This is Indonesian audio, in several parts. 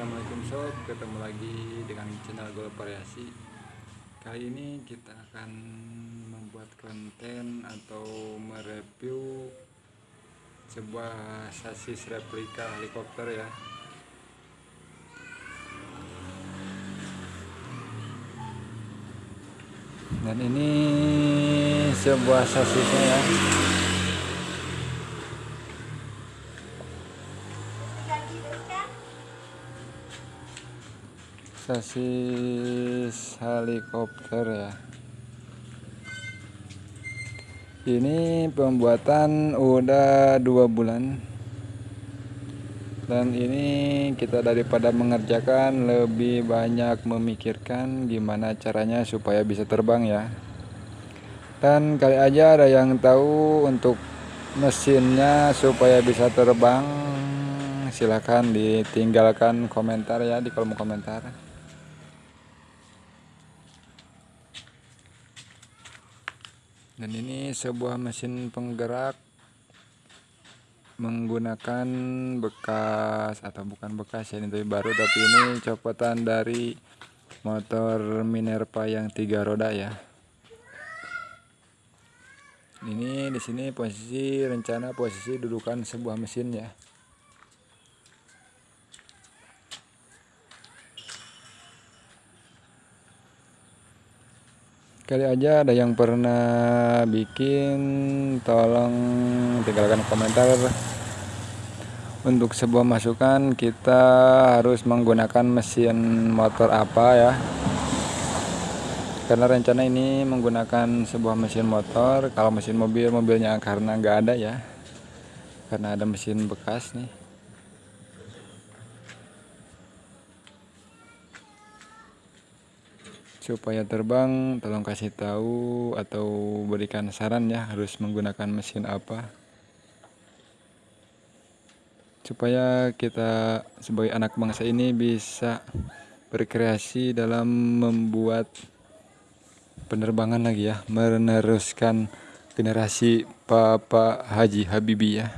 Assalamualaikum sob. Ketemu lagi dengan channel Gol Variasi. Kali ini kita akan membuat konten atau mereview sebuah sasis replika helikopter ya. Dan ini sebuah sasisnya ya sasis helikopter ya. Ini pembuatan udah dua bulan. Dan ini kita daripada mengerjakan lebih banyak memikirkan gimana caranya supaya bisa terbang ya. Dan kali aja ada yang tahu untuk mesinnya supaya bisa terbang silahkan ditinggalkan komentar ya di kolom komentar dan ini sebuah mesin penggerak menggunakan bekas atau bukan bekas ya ini tapi baru tapi ini copotan dari motor Minerva yang tiga roda ya. Ini di sini posisi rencana posisi dudukan sebuah mesin ya kali aja ada yang pernah bikin tolong tinggalkan komentar. Untuk sebuah masukan kita harus menggunakan mesin motor apa ya? Karena rencana ini menggunakan sebuah mesin motor. Kalau mesin mobil mobilnya karena nggak ada ya. Karena ada mesin bekas nih supaya terbang tolong kasih tahu atau berikan saran ya harus menggunakan mesin apa. Supaya kita sebagai anak bangsa ini bisa berkreasi dalam membuat penerbangan lagi ya meneruskan generasi Papa Haji Habibie ya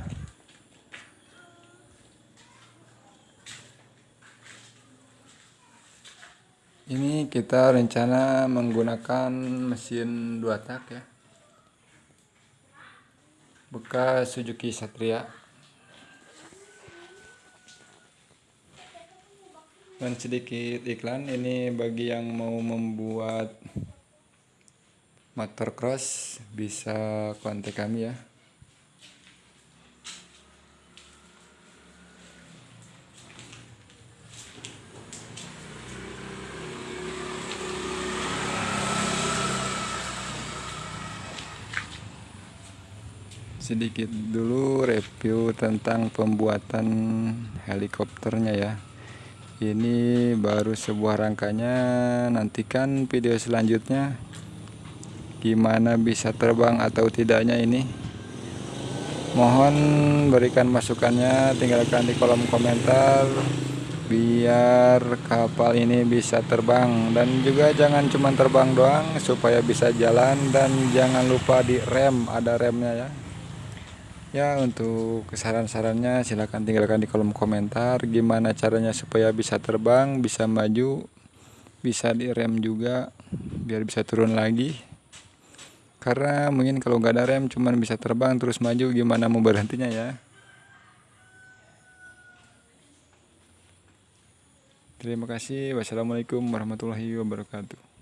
ini kita rencana menggunakan mesin dua tak ya. Bekas Suzuki Satria. Dan sedikit iklan ini bagi yang mau membuat motor cross bisa kontak kami ya sedikit dulu review tentang pembuatan helikopternya ya. Ini baru sebuah rangkanya nantikan video selanjutnya. Gimana bisa terbang atau tidaknya ini? Mohon berikan masukannya tinggalkan di kolom komentar biar kapal ini bisa terbang. Dan juga jangan cuma terbang doang supaya bisa jalan dan jangan lupa di rem ada remnya ya Ya untuk saran-sarannya silahkan tinggalkan di kolom komentar Gimana caranya supaya bisa terbang, bisa maju Bisa direm juga biar bisa turun lagi Karena mungkin kalau nggak ada rem cuman bisa terbang terus maju gimana mau berhentinya ya Terima kasih. Wassalamualaikum warahmatullahi wabarakatuh.